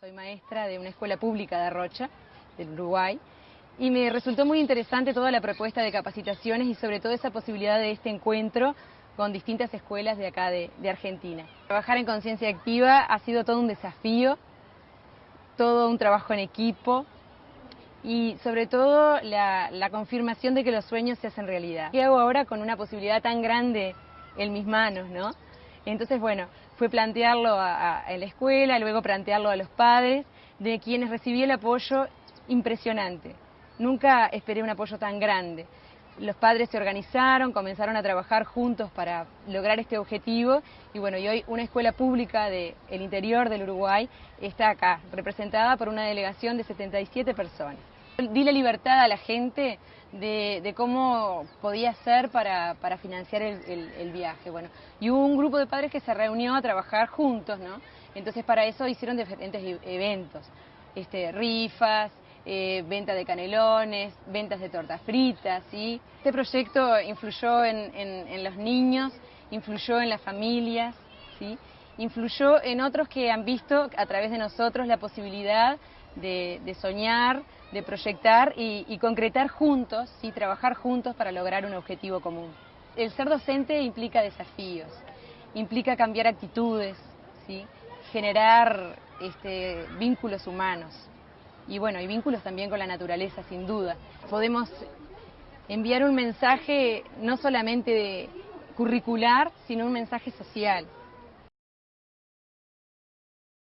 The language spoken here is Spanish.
Soy maestra de una escuela pública de Rocha, del Uruguay, y me resultó muy interesante toda la propuesta de capacitaciones y sobre todo esa posibilidad de este encuentro con distintas escuelas de acá de, Argentina. Trabajar en conciencia activa ha sido todo un desafío, todo un trabajo en equipo y sobre todo la, confirmación de que los sueños se hacen realidad. ¿Qué hago ahora con una posibilidad tan grande en mis manos, no? Entonces, bueno, fue plantearlo a, la escuela, luego plantearlo a los padres, de quienes recibí el apoyo impresionante. Nunca esperé un apoyo tan grande. Los padres se organizaron, comenzaron a trabajar juntos para lograr este objetivo y bueno, y hoy una escuela pública del interior del Uruguay está acá, representada por una delegación de 77 personas. Di la libertad a la gente de, cómo podía ser para, financiar el, viaje. Bueno, y hubo un grupo de padres que se reunió a trabajar juntos, ¿no? Entonces para eso hicieron diferentes e, eventos, este, rifas, eh, venta de canelones, ventas de tortas fritas, ¿sí? Este proyecto influyó en, los niños, influyó en las familias, ¿sí? Influyó en otros que han visto a través de nosotros la posibilidad de, soñar, de proyectar y, concretar juntos, ¿sí? trabajar juntos para lograr un objetivo común. El ser docente implica desafíos, implica cambiar actitudes, ¿sí? generar este, vínculos humanos y bueno, y vínculos también con la naturaleza, sin duda. Podemos enviar un mensaje no solamente curricular, sino un mensaje social.